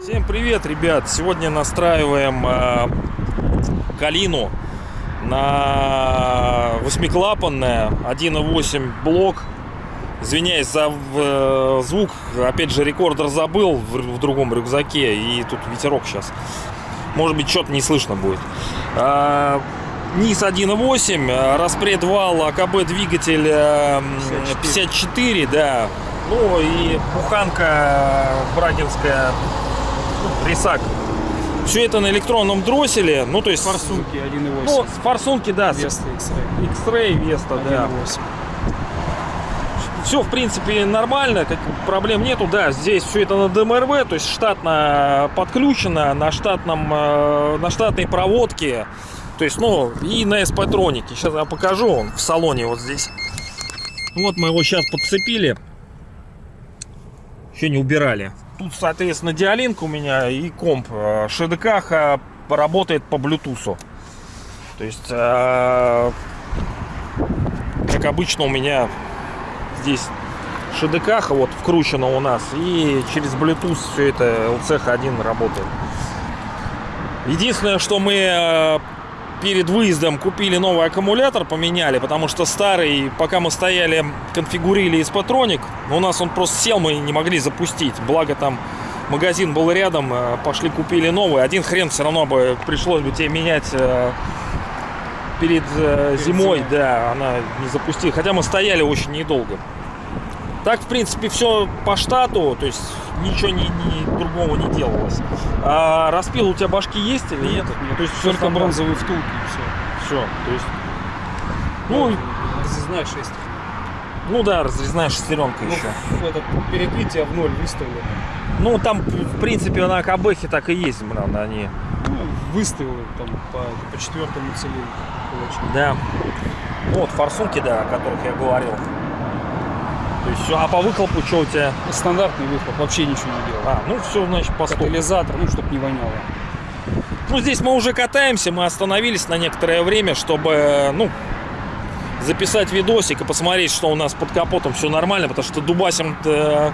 Всем привет, ребят! Сегодня настраиваем э, Калину на восьмиклапанная 1.8 блок. Извиняюсь за э, звук, опять же рекордер забыл в, в другом рюкзаке и тут ветерок сейчас. Может быть что-то не слышно будет. Э, низ 1.8, э, распред вал, АКБ двигатель э, 54, да. Ну и буханка брагинская рисак. Все это на электронном дросселе, ну то есть... Форсунки 1.8. Ну, форсунки, да, Веста X-Ray. X-Ray Веста, да. 1.8. Все, в принципе, нормально, как проблем нету, да, здесь все это на ДМРВ, то есть штатно подключено, на штатном, э, на штатной проводке, то есть, ну, и на SP-тронике. Сейчас я покажу, он в салоне вот здесь. Вот мы его сейчас подцепили, еще не убирали. Тут, соответственно, диалинка у меня и комп. Э, ШДК работает по Bluetooth. То есть, э, как обычно у меня здесь ШДК вот вкручено у нас и через Bluetooth все это LCH1 работает. Единственное, что мы э, перед выездом купили новый аккумулятор, поменяли, потому что старый, пока мы стояли, конфигурили из патроник, у нас он просто сел, мы не могли запустить. Благо там магазин был рядом, э, пошли купили новый. Один хрен все равно бы пришлось бы тебе менять э, перед, э, зимой, зимой. да, она не запустила. Хотя мы стояли очень недолго. Так, в принципе, все по штату, то есть ничего ни, ни другого не делалось. А распил у тебя башки есть или нет? Нет, То есть все только бронзовые втулки и все. Все, то есть... Ну, Разрезная 6. ну да, разрезная шестеренка еще. Ну, это перекрытие в ноль выставлено. Ну, там, в принципе, на КБХе так и есть, блин, они. Ну, выставил там по, по четвертому кулачку. Да. Вот, форсунки, да, о которых я говорил. То есть все, а по выхлопу что у тебя? Стандартный выхлоп, вообще ничего не делал. А, ну все, значит, по. Катализатор, ну, чтобы не воняло. Ну, здесь мы уже катаемся, мы остановились на некоторое время, чтобы, ну, записать видосик и посмотреть, что у нас под капотом все нормально, потому что дубасим э,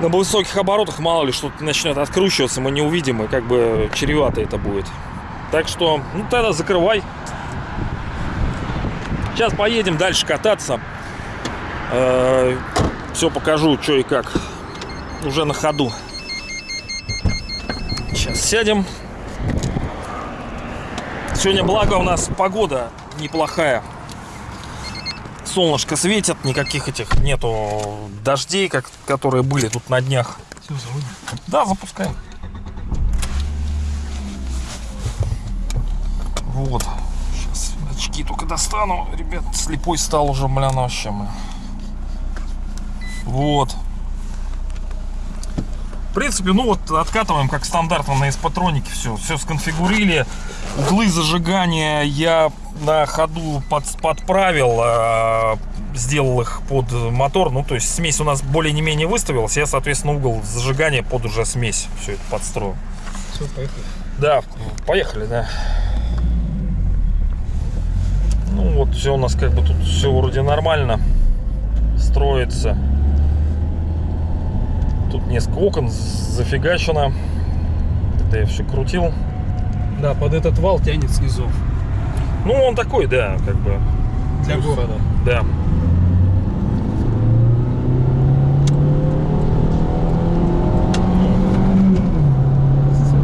на высоких оборотах, мало ли, что-то начнет откручиваться, мы не увидим, и как бы чревато это будет. Так что, ну, тогда закрывай. Сейчас поедем дальше кататься. Все покажу, что и как. Уже на ходу. Сейчас сядем. Сегодня, благо, у нас погода неплохая. Солнышко светит, никаких этих нету дождей, как, которые были тут на днях. Все, заводим. Да, запускаем. Вот. Сейчас очки только достану. Ребят, слепой стал уже, бля, вообще. бля. Вот. В принципе, ну вот откатываем как стандартно на эспатронике все. Все сконфигурили. Углы зажигания я на ходу под, подправил. э, сделал их под мотор. Ну, то есть смесь у нас более-не-менее выставилась. Я, соответственно, угол зажигания под уже смесь. Все это подстроил. Все, поехали. Да, поехали, да. Ну вот, все у нас как бы тут все вроде нормально строится. Тут несколько окон зафигачено. Это я все крутил. Да, под этот вал тянет снизу. Ну, он такой, да, как бы, Для города. да.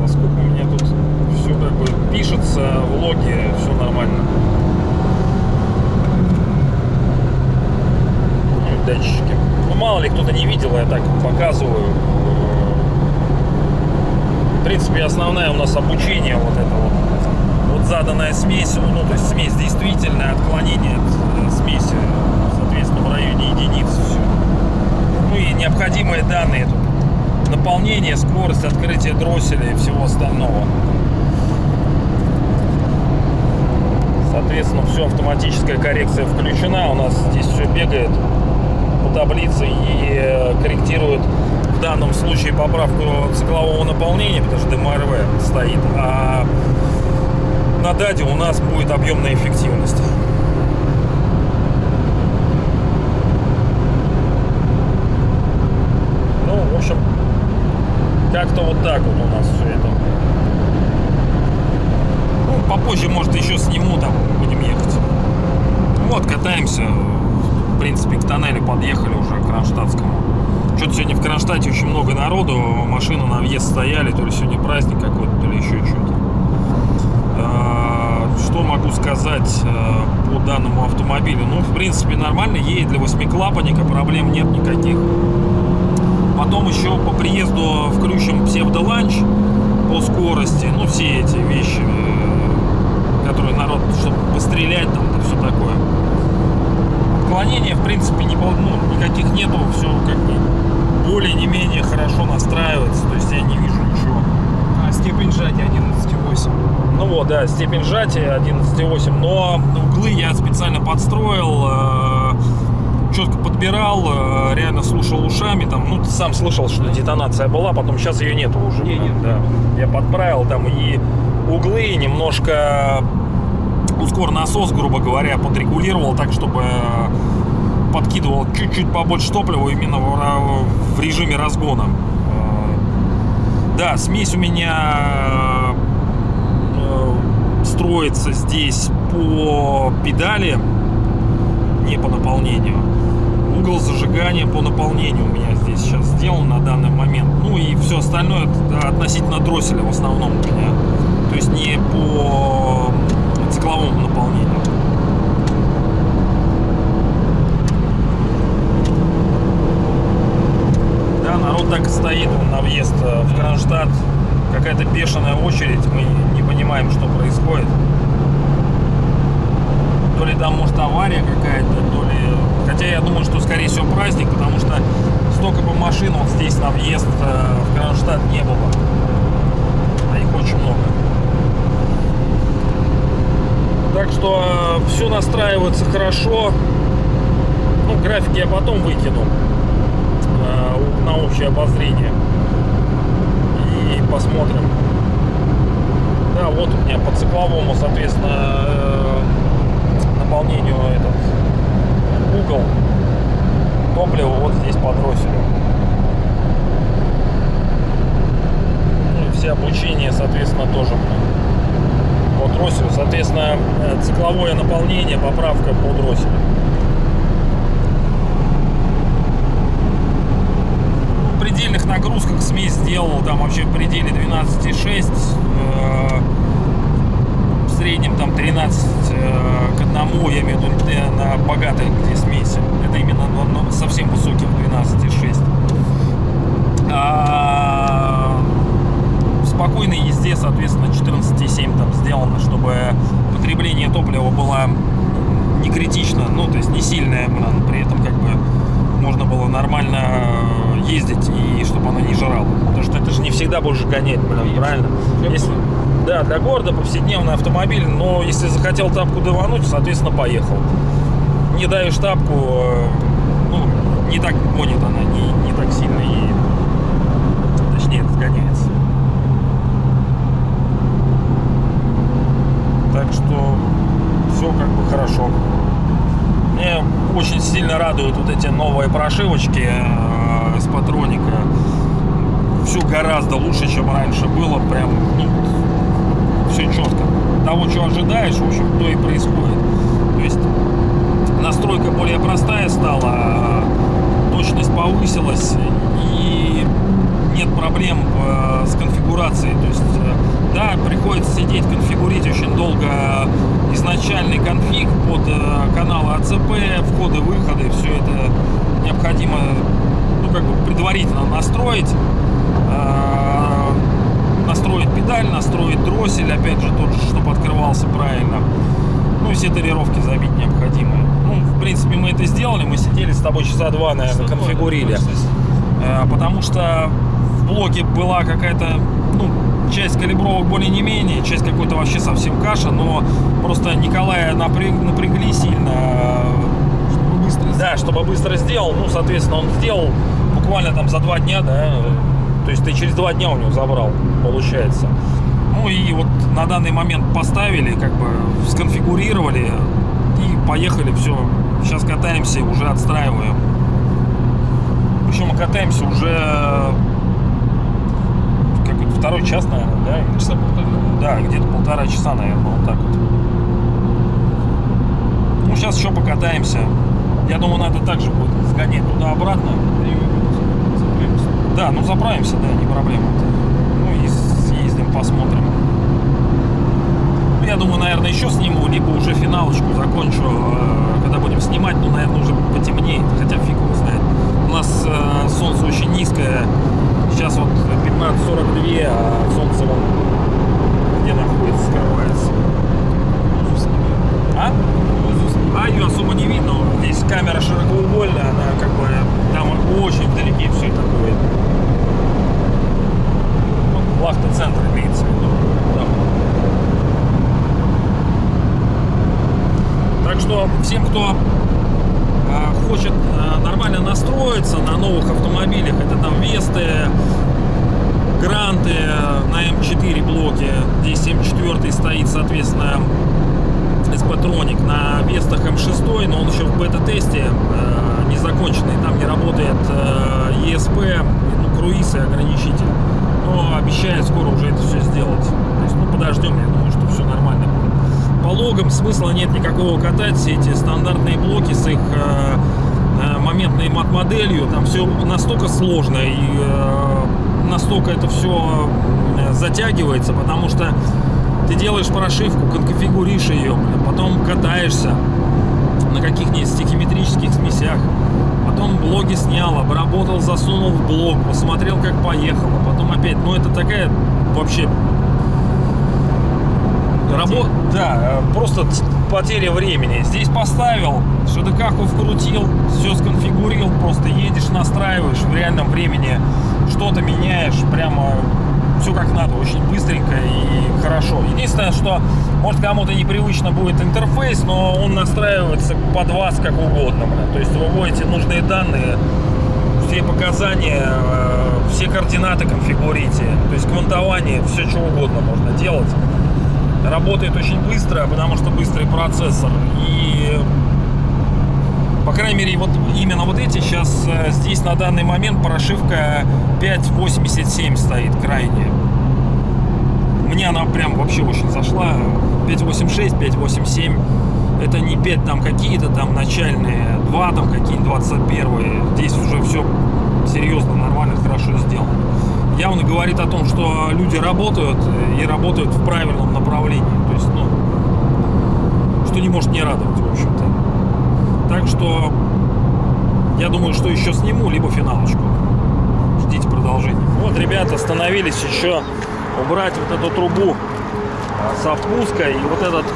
Насколько у меня тут все как бы пишется, влоги, все нормально. Ну, датчики. Ну, мало ли кто-то не видел, я так показываю. В принципе, основное у нас обучение вот это вот. Заданная смесь, ну, то есть смесь действительная, отклонение от э, смеси, соответственно, в районе единиц все. Ну и необходимые данные тут. Наполнение, скорость, открытие дросселя и всего остального. Соответственно, все автоматическая коррекция включена. У нас здесь все бегает по таблице и э, корректирует в данном случае поправку циклового наполнения, потому что ДМРВ стоит, а на даде у нас будет объемная эффективность. Ну, в общем, как-то вот так вот у нас все это. Ну, попозже, может, еще сниму, там будем ехать. Вот, катаемся. В принципе, к тоннелю подъехали уже к Кронштадтскому. Что-то сегодня в Кронштадте очень много народу, машины на въезд стояли, то ли сегодня праздник какой-то, то ли еще что-то. Что могу сказать э, по данному автомобилю? Ну, в принципе, нормально едет для восьмиклапанника, проблем нет никаких. Потом еще по приезду включим псевдоланч по скорости, ну, все эти вещи, э, которые народ, чтобы пострелять там, и все такое. Отклонения, в принципе, не, пол- ну, никаких нету, все как бы более не менее хорошо настраивается, то есть я не вижу ничего. А степень сжатия 11,8. Ну вот, да, степень сжатия 11,8, но углы я специально подстроил, э, четко подбирал, э, реально слушал ушами, там, ну, ты сам слышал, что детонация была, потом сейчас ее нету уже. Не, да, нет. да. Я подправил там и углы, немножко ускор насос, грубо говоря, подрегулировал так, чтобы э, подкидывал чуть-чуть побольше топлива именно в, режиме разгона. Да, смесь у меня строится здесь по педали, не по наполнению. Угол зажигания по наполнению у меня здесь сейчас сделан на данный момент. Ну и все остальное относительно дросселя в основном у меня. То есть не по цикловому наполнению. Да, народ так и стоит на въезд э, в Кронштадт. Какая-то бешеная очередь, мы не понимаем, что происходит. То ли там, может, авария какая-то, то ли... Хотя я думаю, что, скорее всего, праздник, потому что столько бы машин вот здесь на въезд э, в Кронштадт не было. А их очень много. Так что все настраивается хорошо. Ну, графики я потом выкину э, на общее обозрение. Посмотрим. Да, вот у меня по цикловому, соответственно, э, наполнению этот угол топлива вот здесь под. Ну все облучения, соответственно, тоже по дросселю. Соответственно, э, цикловое наполнение, поправка по дросселю. В предельных нагрузках смесь сделал там вообще в пределе 12,6 э, в среднем там 13 э, к одному я имею в виду э, на богатой где смеси. Это именно на совсем высоких 12,6 а в спокойной езде соответственно 14,7 там сделано чтобы потребление топлива было не критично ну то есть не сильное блин, при этом как бы можно было нормально ездить и чтобы оно не жрало. Потому что это же не всегда будешь гонять, блин, правильно? Если, да, для города повседневный автомобиль, но если захотел тапку давануть, соответственно, поехал. Не даешь тапку, э, ну, не так гонит она, не, не так сильно едет. Точнее, разгоняется. Так что все как бы хорошо. Очень сильно радуют вот эти новые прошивочки э, с патроника. Все гораздо лучше, чем раньше было. Прям, ну, все четко. Того, что ожидаешь, в общем, то и происходит. То есть настройка более простая стала, э, точность повысилась и нет проблем э, с конфигурацией. То есть, э, да, приходится сидеть, конфигурить очень долго изначальный конфиг под э, каналы АЦП, входы-выходы, все это необходимо, ну, как бы предварительно настроить. Э, настроить педаль, настроить дроссель, опять же, тот же, чтобы открывался правильно. Ну и все тарировки забить необходимые. Ну, в принципе, мы это сделали, мы сидели с тобой часа два, наверное, два, конфигурили. Э, Потому что в блоке была какая-то, ну, часть калибровок более не менее, часть какой-то вообще совсем каша, но просто Николая напряг, напрягли сильно. Чтобы быстро Да, чтобы быстро сделал, ну, соответственно, он сделал буквально там за два дня, да, то есть ты через два дня у него забрал, получается. Ну и вот на данный момент поставили, как бы сконфигурировали и поехали, все. Сейчас катаемся, уже отстраиваем. Причем мы катаемся уже второй час, наверное, да? Часа полтора. Да, где-то полтора часа, наверное, вот так вот. Ну, сейчас еще покатаемся. Я думаю, надо также будет сгонять туда-обратно. Да, ну заправимся, да, не проблема. Ну и съездим, посмотрим. Ну, Я думаю, наверное, еще сниму, либо уже финалочку закончу, э, когда будем снимать, ну, наверное, уже потемнеет, хотя фиг его знает. У нас э, солнце очень низкое, сейчас вот 15.42, а солнце вон где находится, скрывается. А? А ее особо не видно. Здесь камера широкоугольная, она как бы там очень вдалеке все это будет. Вот Лахта-центр имеется в виду. Так что всем, кто а, хочет а, нормально настроиться на новых автомобилях, это там Весты, Гранты на М4 блоке, здесь М4 стоит, соответственно, Эспатроник на Вестах М6, но он бета-тесте э, не законченный. Там не работает э, ESP, ну, круиз и ограничитель. Но обещает скоро уже это все сделать. То есть, ну, подождем, я думаю, что все нормально будет. По логам смысла нет никакого катать. Все эти стандартные блоки с их э, э, моментной мат-моделью, там все настолько сложно и э, настолько это все затягивается, потому что ты делаешь прошивку, конфигуришь ее, потом катаешься на каких-нибудь стихиметрических смесях, потом блоги снял, обработал, засунул в блог, посмотрел, как поехало, потом опять, ну это такая вообще Рабо... Да, просто потеря времени. Здесь поставил, ШДК-ку вкрутил, все сконфигурил, просто едешь, настраиваешь в реальном времени, что-то меняешь, прямо все как надо, очень быстренько и хорошо. Единственное, что может кому-то непривычно будет интерфейс, но он настраивается под вас как угодно. То есть вы вводите нужные данные, все показания, э, все координаты конфигурите. То есть квантование, все что угодно можно делать. Работает очень быстро, потому что быстрый процессор. И по крайней мере, вот именно вот эти сейчас э, здесь на данный момент прошивка 5.87 стоит крайне. Мне она прям вообще очень зашла. 5.86, 5.87. Это не 5 там какие-то там начальные, 2 там какие-нибудь 21. Здесь уже все серьезно, нормально, хорошо сделано. Явно говорит о том, что люди работают и работают в правильном направлении. То есть, ну, что не может не радовать, в общем-то. Так что я думаю, что еще сниму, либо финалочку. Ждите продолжения. Вот, ребята, остановились еще убрать вот эту трубу со впуска и вот этот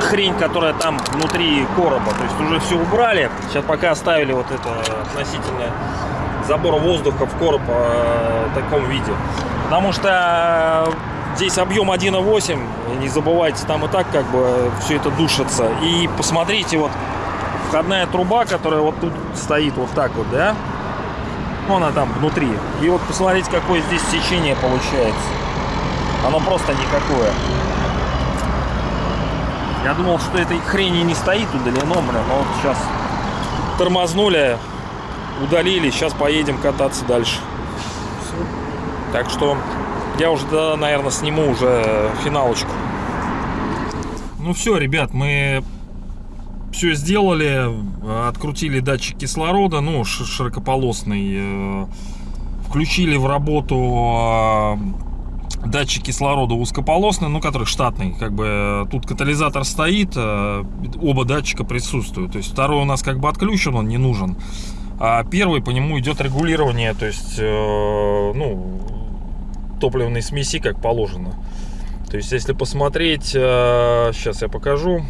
хрень, которая там внутри короба. То есть уже все убрали. Сейчас пока оставили вот это относительно забора воздуха в короб э, в таком виде. Потому что здесь объем 1.8. и Не забывайте, там и так как бы все это душится. И посмотрите, вот входная труба, которая вот тут стоит вот так вот, да? Ну, она там внутри. И вот посмотрите, какое здесь сечение получается. Оно просто никакое. Я думал, что этой хрени не стоит удалено, блин, но вот сейчас тормознули, удалили, сейчас поедем кататься дальше. Так что я уже, да, наверное, сниму уже финалочку. Ну все, ребят, мы все сделали, открутили датчик кислорода, ну, широкополосный, э, включили в работу э, датчик кислорода узкополосный, ну, который штатный, как бы э, тут катализатор стоит, оба датчика присутствуют, то есть второй у нас как бы отключен, он не нужен, а первый по нему идет регулирование, то есть, ну, топливной смеси как положено. То есть, если посмотреть, сейчас я покажу.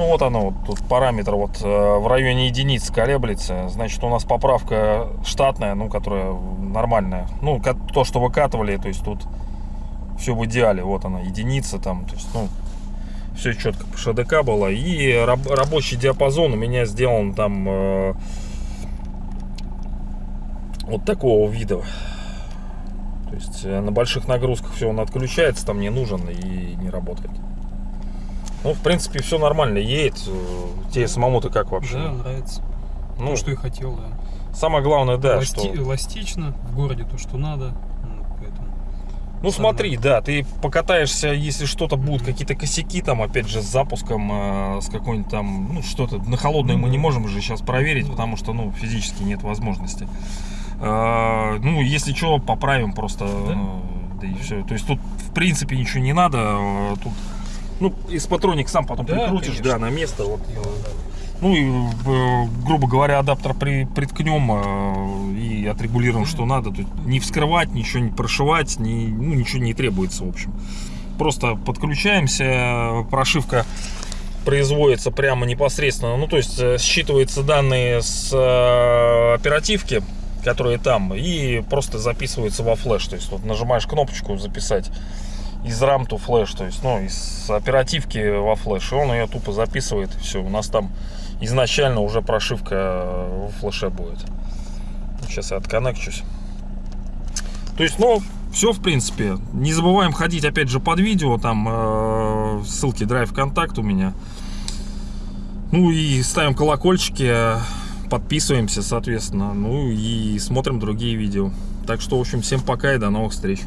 Ну вот оно, вот тут параметр вот э, в районе единиц колеблется. Значит, у нас поправка штатная, ну, которая нормальная. Ну, то, что выкатывали, то есть тут все в идеале. Вот она, единица там, то есть, ну, все четко по ШДК было. И раб- рабочий диапазон у меня сделан там э, вот такого вида. То есть э, на больших нагрузках все он отключается, там не нужен и не работает. Ну, в принципе, все нормально, едет. Э, Тебе самому-то как вообще? Да, нравится. ну, То, что и хотел, да. самое главное, да, Эласти- что... Эластично, в городе то, что надо. Ну, поэтому. Ну Самое. смотри, да, ты покатаешься, если что-то будут, какие-то косяки там, опять же, с запуском, э, с какой-нибудь там, ну что-то, на холодной мы не можем уже сейчас проверить, потому что, ну, физически нет возможности. Э, ну, если что, поправим просто, Да. э, да и все. То есть тут, в принципе, ничего не надо, э, тут, ну, из патроник сам потом Да, прикрутишь, конечно. да, на место, вот. Ну и, э, грубо говоря, адаптер при, приткнем э, и отрегулируем, что надо. Тут не вскрывать, ничего не прошивать, ни, ну, ничего не требуется, в общем. Просто подключаемся, прошивка производится прямо непосредственно. Ну, то есть э, считываются данные с оперативки, которые там, и просто записываются во флеш. То есть вот нажимаешь кнопочку записать из RAM to флеш, то есть, ну, из оперативки во флеш, и он ее тупо записывает, все, у нас там изначально уже прошивка в флеше будет. Сейчас я отконнекчусь. То есть, ну, все, в принципе. Не забываем ходить, опять же, под видео, там э, ссылки Drive контакт у меня. Ну и ставим колокольчики, подписываемся, соответственно, ну и смотрим другие видео. Так что, в общем, всем пока и до новых встреч.